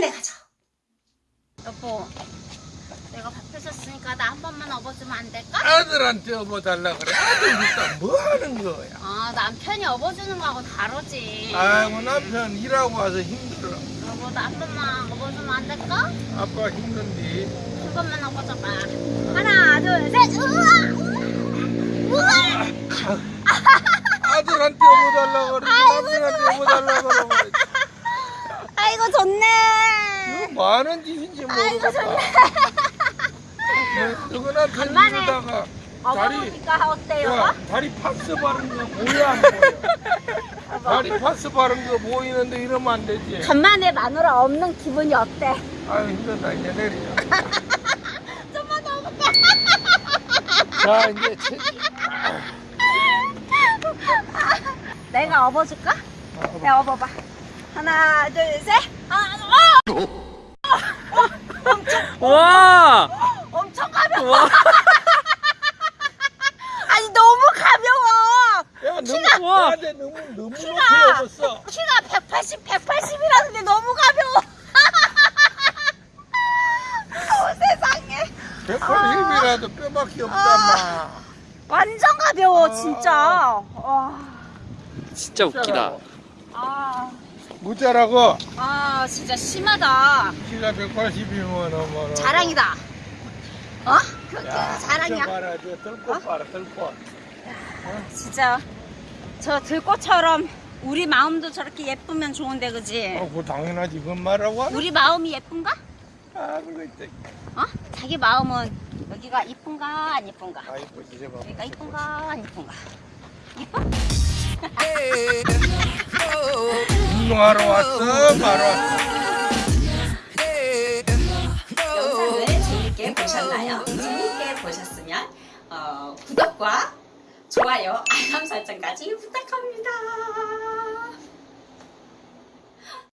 빨리 가자. 여보, 내가 밥 해줬으니까 나 한 번만 업어주면 안 될까? 아들한테 업어달라 그래. 아들 일단 뭐 하는 거야? 아, 남편이 업어주는 거하고 다르지. 아이고 남편 일하고 와서 힘들어. 여보, 나 한 번만 업어주면 안 될까? 아빠 힘든데. 한 번만 업어줘봐. 하나, 둘, 셋. 우와! 우와! 아들한테 업어달라 그래. 남편한테 업어달라 그래. 아이고, 좋네. 뭐 하는 짓인지 모르겠다. 누구나 간만에 편지로다가 다리 업어보니까 어때요? 야, 다리 파스 바른 거안 보여? 다리 파스 바른 거 보이는데 이러면 안 되지. 간만에 마누라 없는 기분이 어때? 아유 힘들다 이제 내리자. 좀만 더 업어봐. 자 이제 체지. 내가 업어줄까? 아, 내가 업어봐. 하나, 둘, 셋. 하나, 둘, 어! 와! 엄청 가벼워. 아니 너무 가벼워. 야 너무 내 너무 너무 높이 키가. 키가 180, 180이라는데 너무 가벼워. 어, 세상에. 180이라도 뼈밖에 없단마. 완전 가벼워 아. 진짜. 와. 진짜 웃기다. 아, 무자라고 아 진짜 심하다. 키가 180이면 어머. 자랑이다. 어? 그게 자랑이야. 봐라 저 들꽃 봐라 들꽃. 진짜 저 들꽃처럼 우리 마음도 저렇게 예쁘면 좋은데 그지? 어, 그 당연하지 그건 말하고. 우리 마음이 예쁜가? 아 그거 있다. 어? 자기 마음은 여기가 이쁜가 안 이쁜가? 아 이쁘지 저 봐. 여기가 이쁜가 안 이쁜가? 이뻐? 운동하러 왔어 바로 왔어. 재밌게 보셨나요? 재밌게 보셨으면 어, 구독과 좋아요, 알람 설정까지 부탁드립니다.